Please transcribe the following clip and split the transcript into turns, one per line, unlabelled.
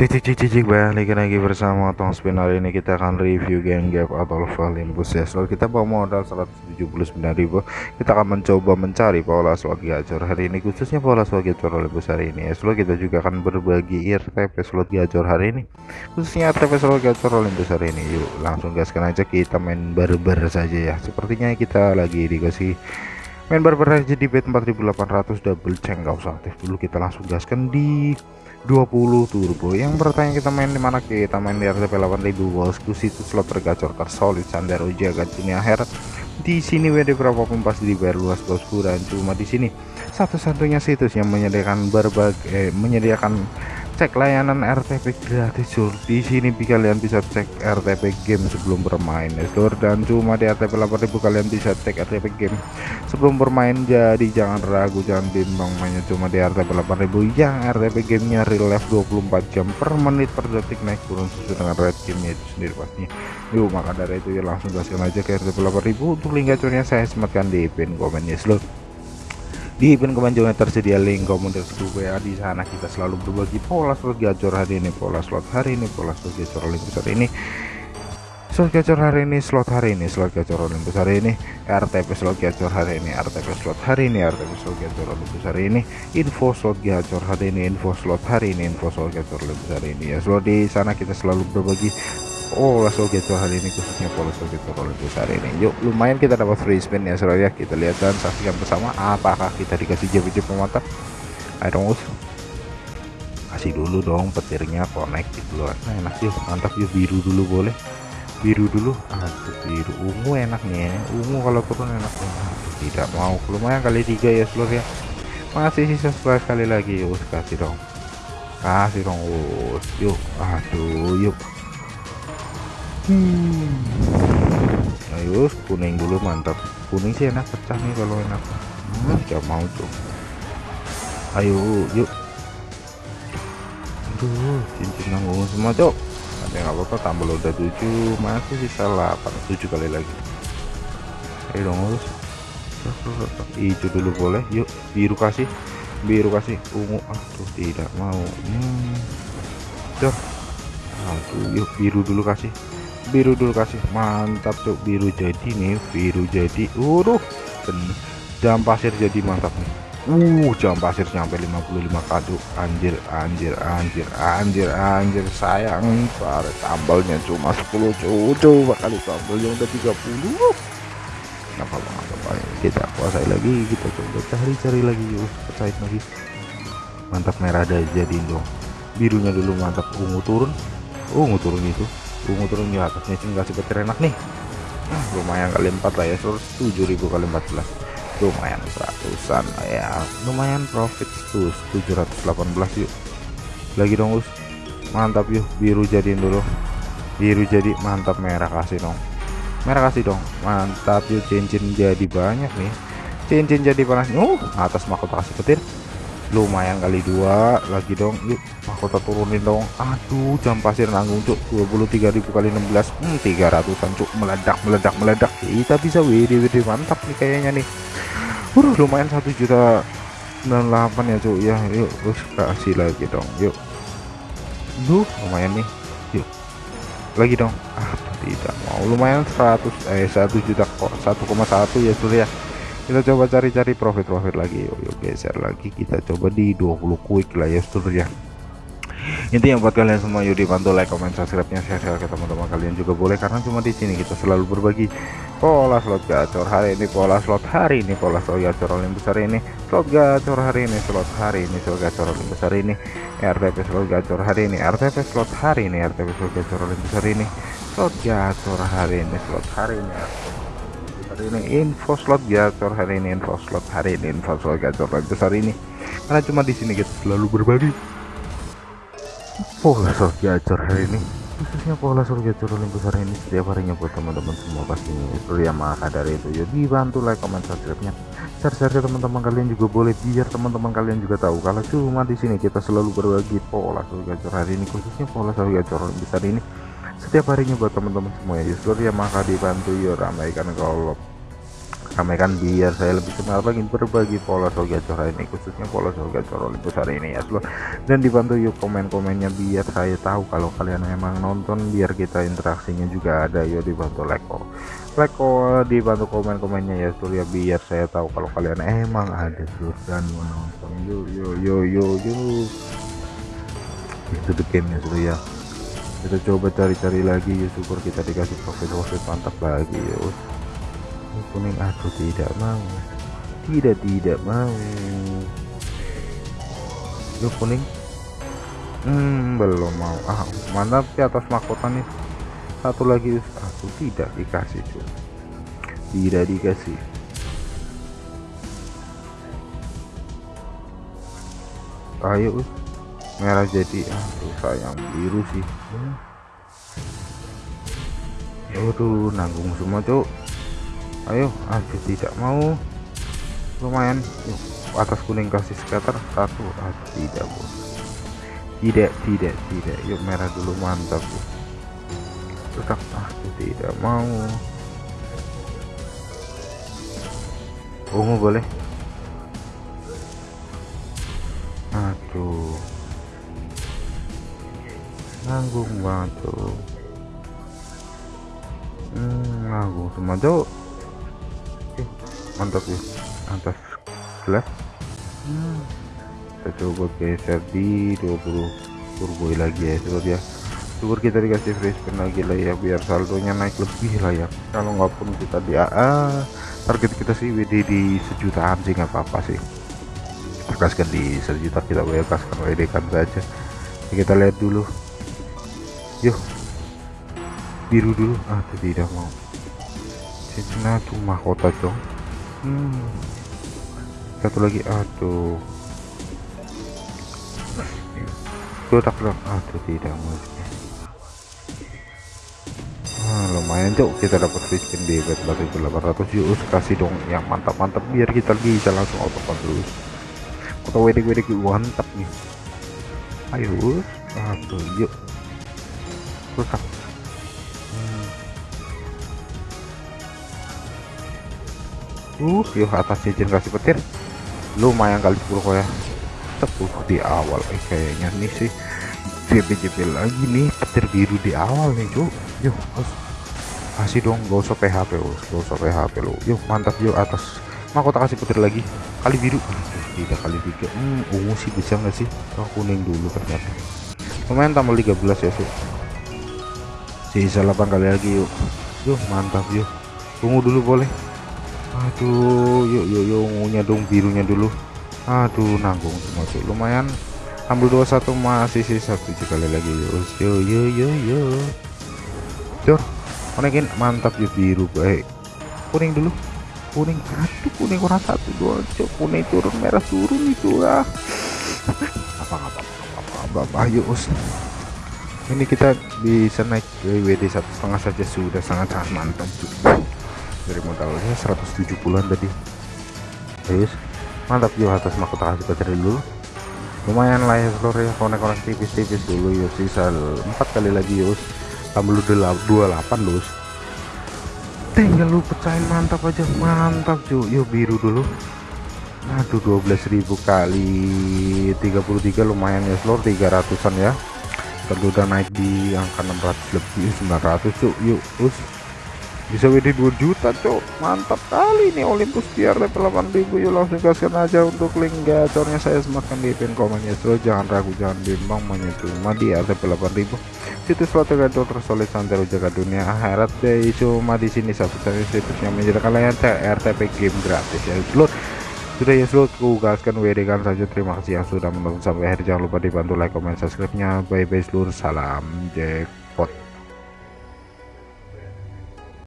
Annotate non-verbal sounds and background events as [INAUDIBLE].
Cik cik cik cik cik balik lagi bersama Tong Spin. Hari ini kita akan review game gap atau Olympus. Ya slot kita bawa modal 179.000 kita akan mencoba mencari pola slot gacor hari ini khususnya pola slot gacor Olympus hari ini. Ya slot kita juga akan berbagi RTP slot gacor hari ini. Khususnya RTP slot gacor Olympus hari ini. Yuk langsung gaskan aja kita main barber saja ya. Sepertinya kita lagi dikasih main barber aja di bet 4800 double check gak usah aktif dulu. Kita langsung gaskan di 20 turbo. Yang bertanya kita main di mana? Kita main di RTP 8000 bosku situ slot tergacor tersolid Sandero Jaga Jini akhir di sini WD berapapun pasti dibayar luas bosku dan cuma di sini. Satu-satunya situs yang menyediakan berbagai eh, menyediakan cek layanan RTP gratis sur di sini kalian bisa cek RTP game sebelum bermain ya dan cuma di RTP 8000 kalian bisa cek RTP game sebelum bermain. Jadi jangan ragu jangan bimbang mainnya cuma di RTP 8000 yang RTP gamenya real life 24 jam per menit per detik naik turun sesuai dengan red gamenya itu sendiri pastinya yuk maka dari itu ya langsung gaskan aja ke RTP 8000 untuk link gacornya saya sematkan di pin komennya seluruh di event juga tersedia link komunitas WA di sana. Kita selalu berbagi pola slot gacor hari ini pola slot hari ini pola slot gacor Olympus hari ini. Slot gacor hari ini slot hari ini slot gacor Olympus hari ini. RTP slot gacor hari ini RTP slot hari ini RTP slot gacor Olympus hari ini. Info slot gacor hari ini info slot hari ini info slot gacor Olympus hari ini. Ya slot di sana kita selalu berbagi Oh langsung gitu hari ini khususnya pola gitu kalau hari ini. Yuk lumayan kita dapat free spin ya saudara ya kita lihat dan saksikan bersama apakah kita dikasih JP-JP mantap ayo dong us. Kasih dulu dong petirnya connect gitu loh. Nah, enak yuk mantap yuk. Biru dulu boleh. Biru dulu. Aduh biru. Ungu enak nih ungu kalau turun enak. Tidak mau. Lumayan kali tiga ya seluruh ya. Masih sisa sekali lagi yuk kasih dong. Kasih dong yuk. Aduh yuk hmm. ayo kuning dulu mantap. Kuning sih enak pecah nih kalau enak. Hmm, gak mau tuh ayo yuk. Aduh cincin nanggung semua cok ada nggak apa-apa tambah udah 7 masih sisa 8 7 kali lagi. Ayo dong harus hijau dulu boleh yuk. Biru kasih biru kasih. Ungu aduh tidak mau. Hmm. Duh. aduh yuk biru dulu kasih biru dulu kasih. Mantap tuh biru jadi nih biru jadi. Uruh jam pasir jadi mantap nih. Uh jam pasir sampai 55 kado anjir anjir anjir anjir anjir. Sayang para tambalnya cuma 10 cucu kali tambalnya udah 30 kenapa apa kita kuasai lagi kita coba cari-cari lagi yuk percaya lagi. Mantap merah ada jadi dong birunya dulu mantap. Ungu turun. Ungu turun itu ungu turun di atasnya sih kasih petir enak nih. Lumayan kali 4 lah ya 7000 kali 14 lumayan seratusan ya. Lumayan profit tuh 718 yuk. Lagi dong us mantap yuk. Biru jadiin dulu. Biru jadi mantap merah kasih dong. Merah kasih dong. Mantap yuk. Cincin jadi banyak nih. Cincin jadi panas. Uh atas mahkota kasih petir lumayan kali dua lagi dong. Yuk mahkota turunin dong. Aduh jam pasir nanggung cuk. 23.000 kali 16 hmm, 300an cuk. Meledak meledak meledak. Kita bisa WD WD mantap nih kayaknya nih. Uh, lumayan satu juta 98 ya cuk. Ya yuk terus kasih lagi dong. Yuk. Duh lumayan nih. Yuk. Lagi dong. Ah tidak mau. Lumayan 100 eh 1 juta kok. 1,1 ya sudah ya kita coba cari-cari profit-profit lagi. Yuk, yuk geser lagi. Kita coba di 20 quick lah ya seterusnya intinya buat kalian semua. Yuk dibantu like comment subscribe nya share-share ke teman-teman kalian juga boleh. Karena cuma di sini kita selalu berbagi pola slot gacor hari ini pola slot hari ini pola slot gacor yang besar ini slot gacor hari ini slot hari ini slot gacor yang besar ini RTP slot gacor hari ini RTP slot hari ini RTP slot gacor yang besar ini slot gacor hari ini slot hari ini hari ini info slot. Gacor hari ini info slot. Hari ini info slot gacor besar ini. Karena cuma di sini kita selalu berbagi. Pola slot gacor hari ini. Khususnya pola slot gacor paling besar ini. Setiap harinya buat teman-teman semua pastinya itu ya maka dari itu. Ya dibantu like comment subscribe nya share-share ke teman-teman kalian juga boleh. Biar teman-teman kalian juga tahu kalau cuma di sini kita selalu berbagi pola slot gacor hari ini. Khususnya pola slot gacor besar ini. Setiap harinya buat teman-teman semua. Ya seluruh ya maka dibantu. Ya ramaikan kalau ramaikan biar saya lebih semangat lagi berbagi pola soal gacor ini khususnya pola soal gacor Olympus hari ini ya. Seluruh dan dibantu yuk komen-komennya biar saya tahu kalau kalian memang nonton biar kita interaksinya juga ada. Yuk dibantu like kok like kok dibantu komen-komennya ya seluruh ya biar saya tahu kalau kalian emang ada seluruh dan menonton yuk yuk yuk yuk yuk. Itu the game ya seluruh ya. Kita coba cari-cari lagi ya syukur kita dikasih profit-profit mantap lagi ya kuning aku tidak mau. Tidak tidak mau. Yuk kuning hmm belum mau. Ah mantap di atas mahkota nih? Satu lagi aku tidak dikasih cuy tidak dikasih. Ayo merah jadi aduh sayang biru sih. Aduh nanggung semua cuk ayo aduh tidak mau. Lumayan. Yuk atas kuning kasih scatter. Satu aduh tidak bos tidak tidak tidak. Yuk merah dulu mantap tetap aduh tidak mau. Ungu boleh? Aduh. Nanggung banget tuh hmm, nanggung semua tuh mantap ya atas gelas. Kita coba geser di 20 turbo lagi ya coba ya. Syukur kita dikasih free spin lagi lah ya biar saldonya naik lebih lah ya. Kalau nggak pun kita di AA target kita sih WD di sejutaan sih nggak apa-apa sih. Kita di sejuta kita kaskan WD kan saja. Kita lihat dulu. Yuk. Biru dulu. Ah tidak mau. Cincin tuh mahkota dong hmm. satu lagi aduh. Kotak dong aduh tidak mau nah, lumayan cok kita dapat spin di bet 4800 yuk kasih dong yang mantap-mantap biar kita bisa langsung auto terus atau WD-WD mantap nih. Ayo aduh yuk. Rusak uh yuk atas cincin kasih petir. Lumayan kali 10 kok ya. Tepuh di awal. Eh, kayaknya nih sih. JP-JP lagi nih petir biru di awal nih cuk. Yuk kasih dong gak usah PHP bos gak usah PHP lo yuk mantap yuk atas. Mahkota kasih petir lagi? Kali biru. Tidak kali tiga. Hmm ungu sih bisa nggak sih? Oh, kuning dulu ternyata. Lumayan tambah 13 ya sih sisa 8 kali lagi yuk. Yuk mantap yuk tunggu dulu boleh aduh yuk yuk yuk ungunya dong birunya dulu. Aduh nanggung semua cuy lumayan. Ambil 21 masih sisa 7 kali lagi. Yuk yuk yuk yuk yuk. Cur konekin mantap yuk biru baik. Kuning dulu. Kuning. Aduh kuning kurang satu dua cok kuning turun merah turun itu ah [LAUGHS] apa apa apa apa apa yuk ini kita bisa naik WD satu setengah saja. Sudah sangat sangat mantap dari modalnya 170an tadi. Guys mantap juga atas mahkota kasih baterai dulu. Lumayan lah ya seluruh ya. Konek-konek tipis-tipis dulu yuk. Sisa empat kali lagi yus tambah lu 28 lus tinggal lu pecahin mantap aja. Mantap cuy yuk biru dulu. Aduh 12.000 kali 33 lumayan ya seluruh 300an ya. Kita udah naik di angka 600 lebih 900 cuk yuk us bisa WD 2 juta cuk mantap kali nih Olympus biar level 8000 yuk langsung kasihkan aja untuk link gacornya. Saya semakin di pin komennya. So jangan ragu jangan bimbang cuma di level 8000 situs slot gacor tersolid santero jaga dunia. Akhirat deh cuma di sini. Satu satunya situs yang menjadi kalian RTP game gratis. Ya seluruh sudah ya seluruh gaskan WD kan saja. Terima kasih yang sudah menonton sampai akhir. Jangan lupa dibantu like comment subscribe nya bye bye seluruh salam jackpot